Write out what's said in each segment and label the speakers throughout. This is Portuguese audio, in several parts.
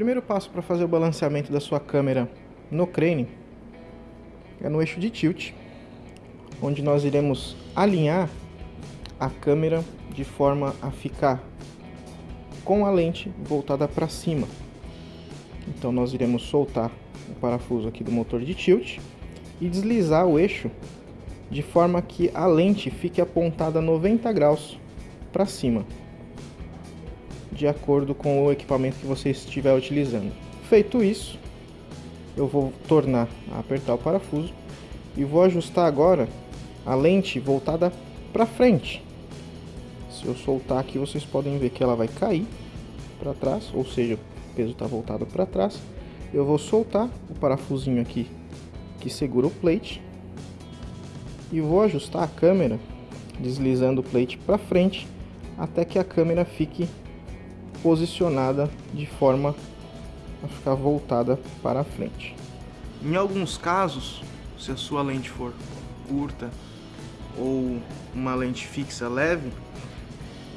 Speaker 1: primeiro passo para fazer o balanceamento da sua câmera no crane é no eixo de tilt, onde nós iremos alinhar a câmera de forma a ficar com a lente voltada para cima. Então nós iremos soltar o parafuso aqui do motor de tilt e deslizar o eixo de forma que a lente fique apontada 90 graus para cima, de acordo com o equipamento que você estiver utilizando. Feito isso, eu vou tornar a apertar o parafuso e vou ajustar agora a lente voltada para frente. Se eu soltar aqui, vocês podem ver que ela vai cair para trás, ou seja, o peso está voltado para trás. Eu vou soltar o parafusinho aqui que segura o plate e vou ajustar a câmera deslizando o plate para frente até que a câmera fique posicionada de forma a ficar voltada para a frente. Em alguns casos, se a sua lente for curta ou uma lente fixa leve,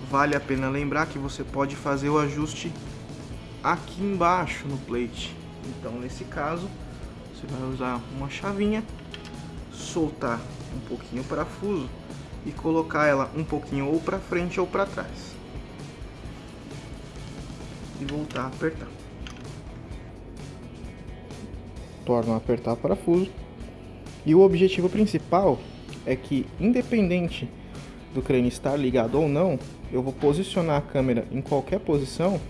Speaker 1: vale a pena lembrar que você pode fazer o ajuste aqui embaixo no plate. Então, nesse caso, você vai usar uma chavinha, soltar um pouquinho o parafuso e colocar ela um pouquinho ou para frente ou para trás. E voltar a apertar. Torno a apertar o parafuso. E o objetivo principal é que, independente do crane estar ligado ou não, eu vou posicionar a câmera em qualquer posição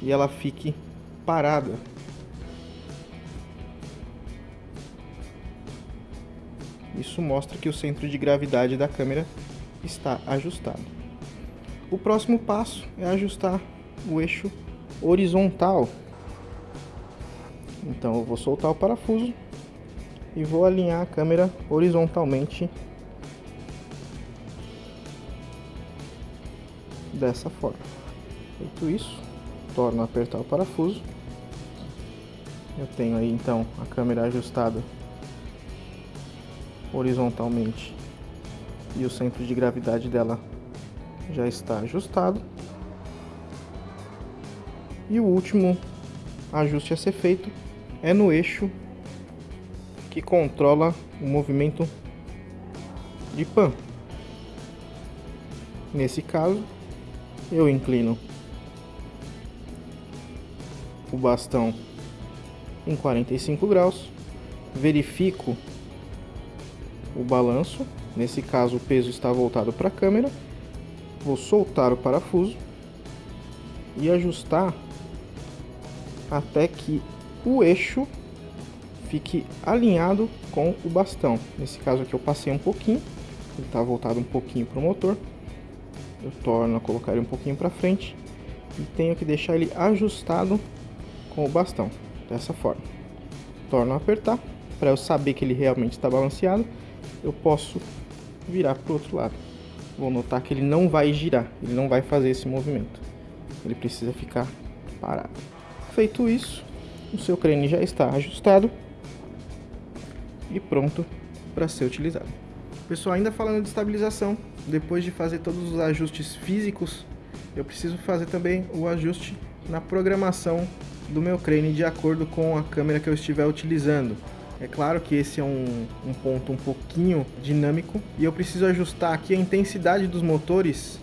Speaker 1: e ela fique parada Isso mostra que o centro de gravidade da câmera está ajustado. O próximo passo é ajustar o eixo horizontal. Então eu vou soltar o parafuso e vou alinhar a câmera horizontalmente dessa forma. Feito isso, torno a apertar o parafuso. Eu tenho aí então a câmera ajustada horizontalmente e o centro de gravidade dela já está ajustado. E o último ajuste a ser feito é no eixo que controla o movimento de pan. Nesse caso, eu inclino o bastão em 45 graus, verifico o balanço. Nesse caso, o peso está voltado para a câmera. Vou soltar o parafuso e ajustar até que o eixo fique alinhado com o bastão. Nesse caso aqui eu passei um pouquinho, ele está voltado um pouquinho para o motor. Eu torno a colocar ele um pouquinho para frente e tenho que deixar ele ajustado com o bastão, dessa forma. Torno a apertar para eu saber que ele realmente está balanceado eu posso virar para o outro lado. Vou notar que ele não vai girar, ele não vai fazer esse movimento. Ele precisa ficar parado. Feito isso, o seu crane já está ajustado e pronto para ser utilizado. Pessoal, ainda falando de estabilização, depois de fazer todos os ajustes físicos, eu preciso fazer também o ajuste na programação do meu crane de acordo com a câmera que eu estiver utilizando. É claro que esse é um, um ponto um pouquinho dinâmico e eu preciso ajustar aqui a intensidade dos motores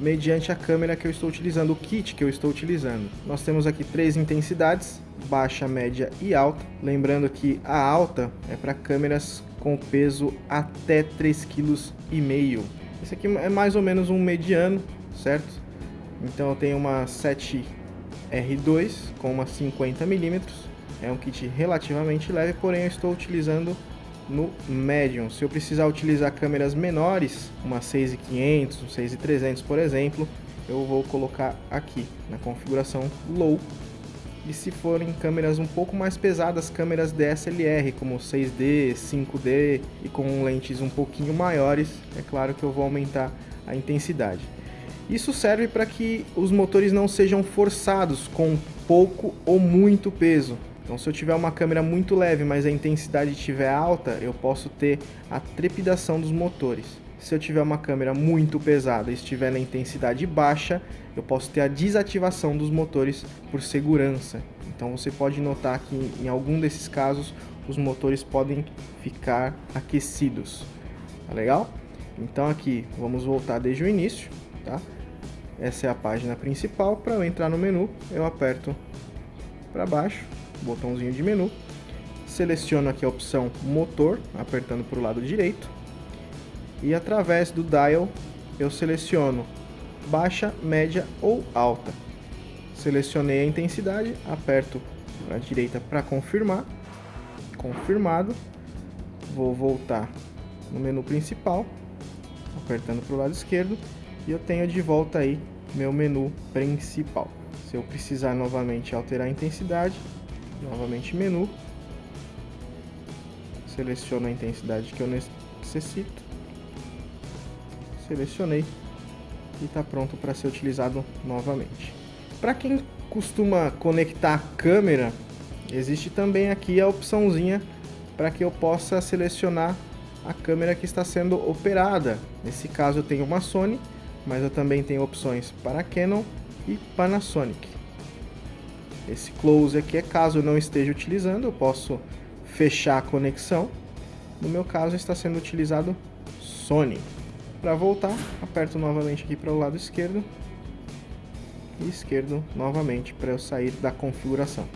Speaker 1: mediante a câmera que eu estou utilizando, o kit que eu estou utilizando. Nós temos aqui três intensidades, baixa, média e alta. Lembrando que a alta é para câmeras com peso até 3,5 kg. Esse aqui é mais ou menos um mediano, certo? Então eu tenho uma 7R2 com uma 50 milímetros é um kit relativamente leve, porém eu estou utilizando no Medium. Se eu precisar utilizar câmeras menores, uma 6500, um 6300 por exemplo, eu vou colocar aqui na configuração Low. E se forem câmeras um pouco mais pesadas, câmeras DSLR como 6D, 5D e com lentes um pouquinho maiores, é claro que eu vou aumentar a intensidade. Isso serve para que os motores não sejam forçados com pouco ou muito peso. Então se eu tiver uma câmera muito leve, mas a intensidade estiver alta, eu posso ter a trepidação dos motores. Se eu tiver uma câmera muito pesada e estiver na intensidade baixa, eu posso ter a desativação dos motores por segurança. Então você pode notar que em algum desses casos os motores podem ficar aquecidos. Tá legal? Então aqui vamos voltar desde o início, tá? Essa é a página principal. Para eu entrar no menu, eu aperto para baixo, botãozinho de menu, seleciono aqui a opção motor, apertando para o lado direito, e através do dial eu seleciono baixa, média ou alta. Selecionei a intensidade, aperto à direita para confirmar, confirmado, vou voltar no menu principal, apertando para o lado esquerdo, e eu tenho de volta aí meu menu principal. Se eu precisar novamente alterar a intensidade, novamente menu, seleciono a intensidade que eu necessito, selecionei e está pronto para ser utilizado novamente. Para quem costuma conectar a câmera, existe também aqui a opçãozinha para que eu possa selecionar a câmera que está sendo operada. Nesse caso eu tenho uma Sony, mas eu também tenho opções para Canon e Panasonic. Esse close aqui é caso eu não esteja utilizando, eu posso fechar a conexão. No meu caso está sendo utilizado Sony. Para voltar, aperto novamente aqui para o lado esquerdo e esquerdo novamente para eu sair da configuração.